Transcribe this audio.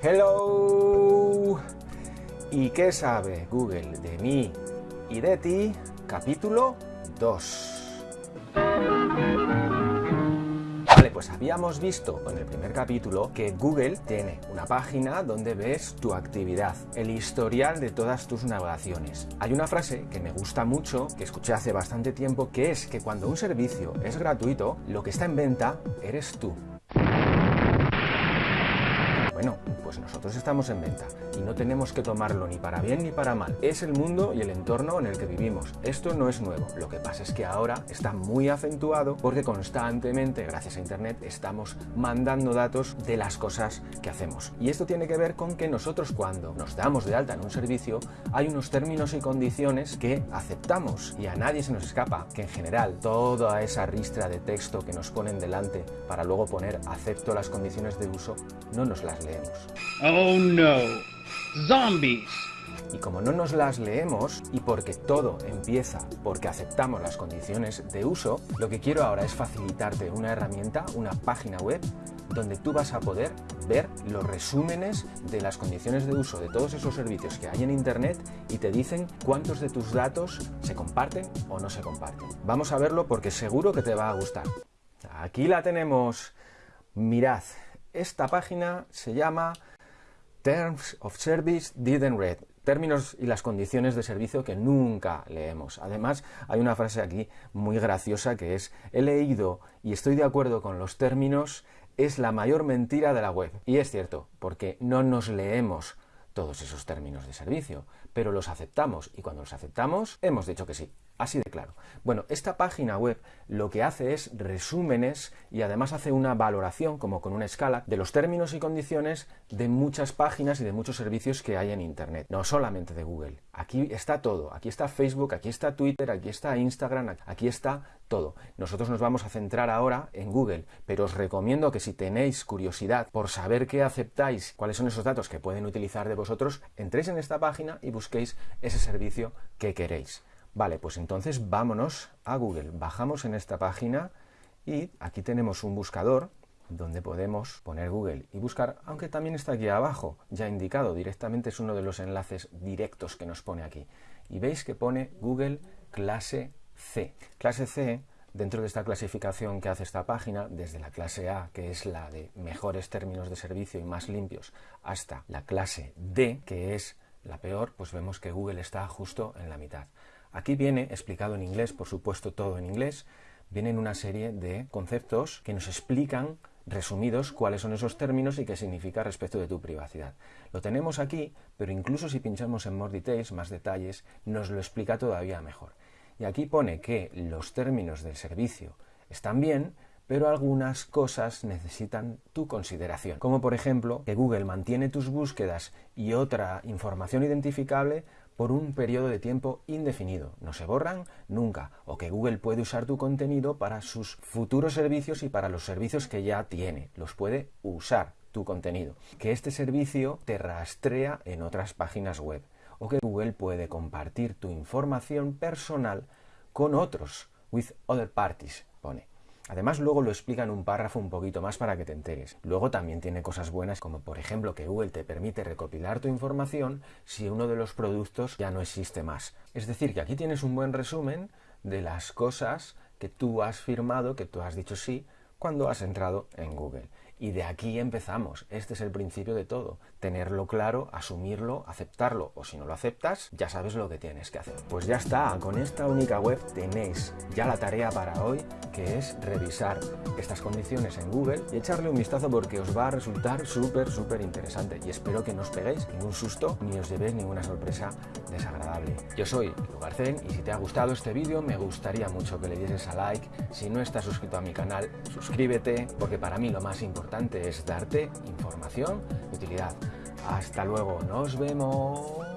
Hello. ¿Y qué sabe Google de mí y de ti? Capítulo 2. Vale, pues habíamos visto en el primer capítulo que Google tiene una página donde ves tu actividad, el historial de todas tus navegaciones. Hay una frase que me gusta mucho, que escuché hace bastante tiempo, que es que cuando un servicio es gratuito, lo que está en venta eres tú. Bueno, pues nosotros estamos en venta y no tenemos que tomarlo ni para bien ni para mal. Es el mundo y el entorno en el que vivimos. Esto no es nuevo. Lo que pasa es que ahora está muy acentuado porque constantemente, gracias a Internet, estamos mandando datos de las cosas que hacemos. Y esto tiene que ver con que nosotros cuando nos damos de alta en un servicio hay unos términos y condiciones que aceptamos y a nadie se nos escapa que en general toda esa ristra de texto que nos ponen delante para luego poner acepto las condiciones de uso no nos las Oh no, zombies. Y como no nos las leemos y porque todo empieza porque aceptamos las condiciones de uso, lo que quiero ahora es facilitarte una herramienta, una página web donde tú vas a poder ver los resúmenes de las condiciones de uso de todos esos servicios que hay en Internet y te dicen cuántos de tus datos se comparten o no se comparten. Vamos a verlo porque seguro que te va a gustar. Aquí la tenemos. Mirad, esta página se llama Terms of Service Didn't Read, términos y las condiciones de servicio que nunca leemos. Además, hay una frase aquí muy graciosa que es he leído y estoy de acuerdo con los términos, es la mayor mentira de la web. Y es cierto, porque no nos leemos todos esos términos de servicio, pero los aceptamos y cuando los aceptamos hemos dicho que sí. Así de claro. Bueno, esta página web lo que hace es resúmenes y además hace una valoración, como con una escala, de los términos y condiciones de muchas páginas y de muchos servicios que hay en Internet. No solamente de Google. Aquí está todo. Aquí está Facebook, aquí está Twitter, aquí está Instagram, aquí está todo. Nosotros nos vamos a centrar ahora en Google, pero os recomiendo que si tenéis curiosidad por saber qué aceptáis, cuáles son esos datos que pueden utilizar de vosotros, entréis en esta página y busquéis ese servicio que queréis. Vale, pues entonces vámonos a Google. Bajamos en esta página y aquí tenemos un buscador donde podemos poner Google y buscar, aunque también está aquí abajo, ya indicado directamente, es uno de los enlaces directos que nos pone aquí. Y veis que pone Google clase C. Clase C, dentro de esta clasificación que hace esta página, desde la clase A, que es la de mejores términos de servicio y más limpios, hasta la clase D, que es la peor, pues vemos que Google está justo en la mitad. Aquí viene explicado en inglés, por supuesto todo en inglés, vienen una serie de conceptos que nos explican resumidos cuáles son esos términos y qué significa respecto de tu privacidad. Lo tenemos aquí, pero incluso si pinchamos en More Details, más detalles, nos lo explica todavía mejor. Y aquí pone que los términos del servicio están bien, pero algunas cosas necesitan tu consideración, como por ejemplo que Google mantiene tus búsquedas y otra información identificable por un periodo de tiempo indefinido. No se borran nunca. O que Google puede usar tu contenido para sus futuros servicios y para los servicios que ya tiene. Los puede usar tu contenido. Que este servicio te rastrea en otras páginas web. O que Google puede compartir tu información personal con otros. With other parties, pone. Además, luego lo explica en un párrafo un poquito más para que te enteres. Luego también tiene cosas buenas, como por ejemplo que Google te permite recopilar tu información si uno de los productos ya no existe más. Es decir, que aquí tienes un buen resumen de las cosas que tú has firmado, que tú has dicho sí, cuando has entrado en Google. Y de aquí empezamos. Este es el principio de todo. Tenerlo claro, asumirlo, aceptarlo. O si no lo aceptas, ya sabes lo que tienes que hacer. Pues ya está. Con esta única web tenéis ya la tarea para hoy, que es revisar estas condiciones en Google y echarle un vistazo porque os va a resultar súper, súper interesante. Y espero que no os peguéis ningún susto ni os llevéis ninguna sorpresa desagradable. Yo soy Lugarcen y si te ha gustado este vídeo me gustaría mucho que le dieses a like. Si no estás suscrito a mi canal, suscríbete porque para mí lo más importante importante es darte información de utilidad. Hasta luego, nos vemos.